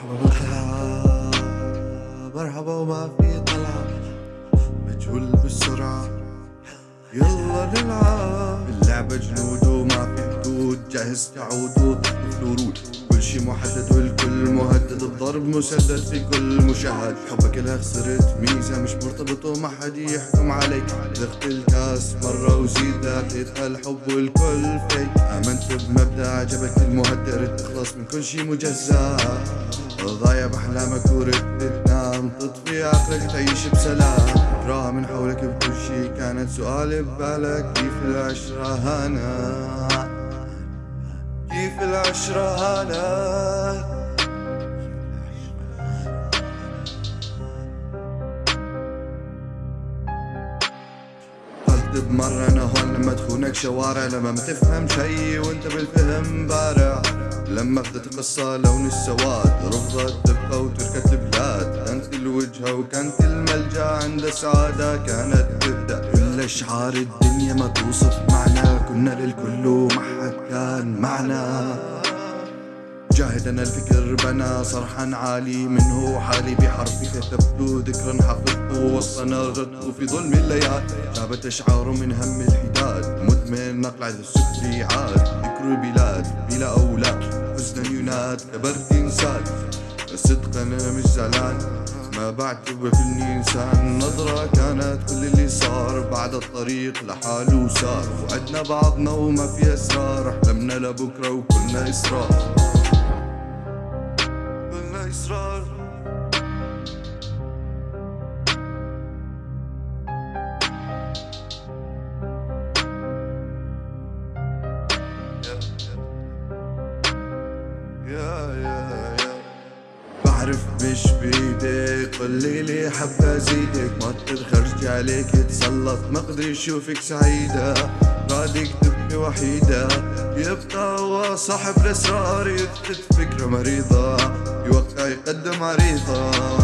مرحبا بالخلعة مرحبا وما في طلعة. مجهول بالسرعة يلا نلعب. اللعبة جنود وما في حدود. جاهز تعود وتطفل ورود كل شي محدد والكل مهدد الضرب مسدد في كل مشاهد. حبك لها خسرت ميزة مش مرتبط وما حد يحكم عليك. ذقت الكاس مرة وزيد اعطيتها الحب والكل فيك آمنت بمبدأ عجبك المهدر تخلص من كل شي مجزأ. ضايع بأحلامك وردت تنام تطفي عقلك تعيش بسلام. تراها من حولك بكل شي كانت سؤالي ببالك. كيف العشرة هانا؟ كيف العشرة هانا؟ قلت بمرة أنا هون لما تخونك شوارع. لما ما تفهم شي وأنت بالفهم بارع. لما بدت قصة لون السواد رفضت تبقى وتركت البلاد. كانت الوجهة وكانت الملجأ عند السعادة كانت تبدأ كل أشعار الدنيا ما توصف معنا كنا للكل وما حد كان معنا. جاهد أنا الفكر بنا صرحا عالي منه حالي بحرفي كتبت ذكرا حفظته وسطنا غدت في ظلم الليال. شابت أشعار من هم الحداد مدمن نقل عذب السكري عاد ذكر البلاد بلا أولاد حزنا يناد كبرت إنسان. الصدق أنا مش زعلان ما بعتبر فيني انسان نظرة كانت كل اللي صار بعد الطريق لحاله صار وعدنا بعضنا وما في أسرار أحلمنا لبكرة وكلنا إصرار. ısrar Yeah, yeah. yeah. بعرف مش بايدك قولي لي حبة زيدك. ما تخرج عليك تسلط ما أقدر أشوفك سعيدة. بعدك تبقي وحيدة. يبقى هو صاحب الأسرار يثبت فكرة مريضة. يوقع يقدم عريضة.